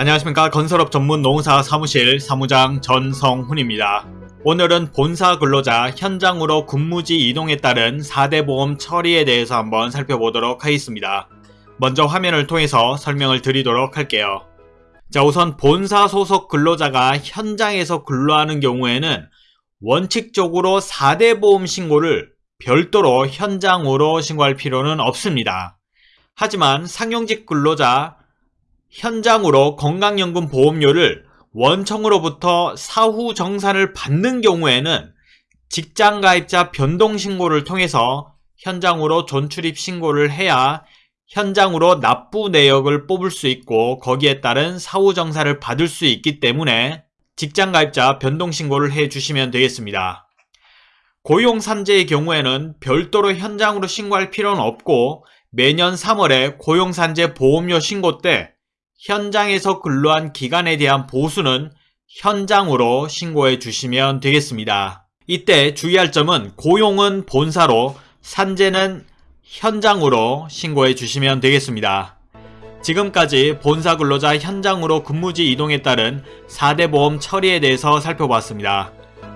안녕하십니까 건설업 전문 농사 사무실 사무장 전성훈입니다. 오늘은 본사 근로자 현장으로 근무지 이동에 따른 4대 보험 처리에 대해서 한번 살펴보도록 하겠습니다. 먼저 화면을 통해서 설명을 드리도록 할게요. 자 우선 본사 소속 근로자가 현장에서 근로하는 경우에는 원칙적으로 4대 보험 신고를 별도로 현장으로 신고할 필요는 없습니다. 하지만 상용직 근로자 현장으로 건강연금 보험료를 원청으로부터 사후 정산을 받는 경우에는 직장가입자 변동신고를 통해서 현장으로 존출입 신고를 해야 현장으로 납부 내역을 뽑을 수 있고 거기에 따른 사후 정산을 받을 수 있기 때문에 직장가입자 변동신고를 해주시면 되겠습니다. 고용산재의 경우에는 별도로 현장으로 신고할 필요는 없고 매년 3월에 고용산재 보험료 신고 때 현장에서 근로한 기간에 대한 보수는 현장으로 신고해 주시면 되겠습니다. 이때 주의할 점은 고용은 본사로 산재는 현장으로 신고해 주시면 되겠습니다. 지금까지 본사 근로자 현장으로 근무지 이동에 따른 4대 보험 처리에 대해서 살펴봤습니다.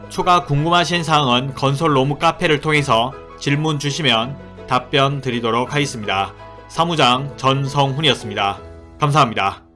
추가 궁금하신 사항은 건설 로무 카페를 통해서 질문 주시면 답변 드리도록 하겠습니다. 사무장 전성훈이었습니다. 감사합니다.